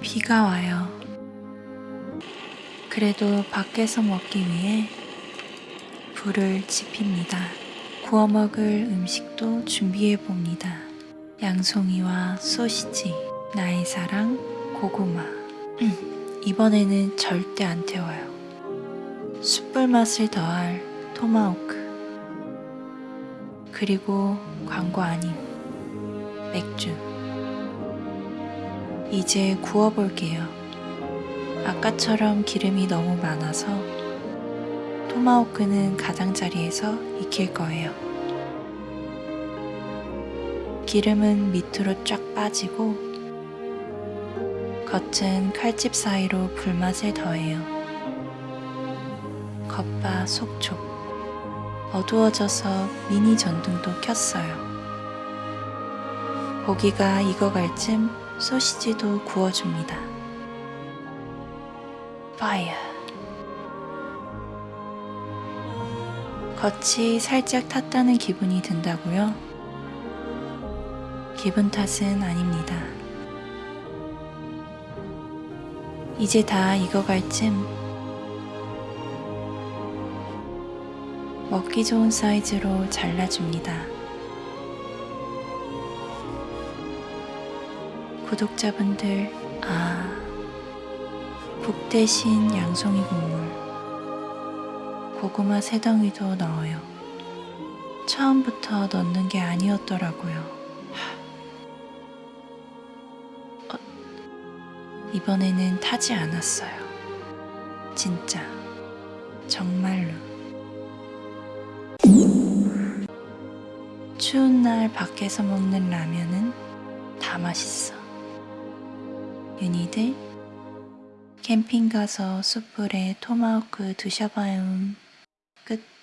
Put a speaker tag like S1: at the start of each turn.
S1: 비가 와요. 그래도 밖에서 먹기 위해 불을 지핍니다. 구워 먹을 음식도 준비해 봅니다. 양송이와 소시지, 나의 사랑, 고구마. 음, 이번에는 절대 안 태워요. 숯불 맛을 더할 토마호크. 그리고 광고 아님 맥주. 이제 구워볼게요. 아까처럼 기름이 너무 많아서 토마호크는 가장자리에서 익힐 거예요. 기름은 밑으로 쫙 빠지고 겉은 칼집 사이로 불맛을 더해요. 겉바 속촉. 어두워져서 미니 전등도 켰어요. 고기가 익어갈 쯤 소시지도 구워줍니다. 파이어. 겉이 살짝 탔다는 기분이 든다고요? 기분 탓은 아닙니다. 이제 다 익어갈 쯤 먹기 좋은 사이즈로 잘라줍니다. 구독자분들, 아, 국 대신 양송이 국물, 고구마 세 덩이도 넣어요. 처음부터 넣는 게 아니었더라고요. 하. 어, 이번에는 타지 않았어요. 진짜, 정말로. 추운 날 밖에서 먹는 라면은 다 맛있어. 윤희들 캠핑 가서 숯불에 토마호크 드셔봐요. 끝.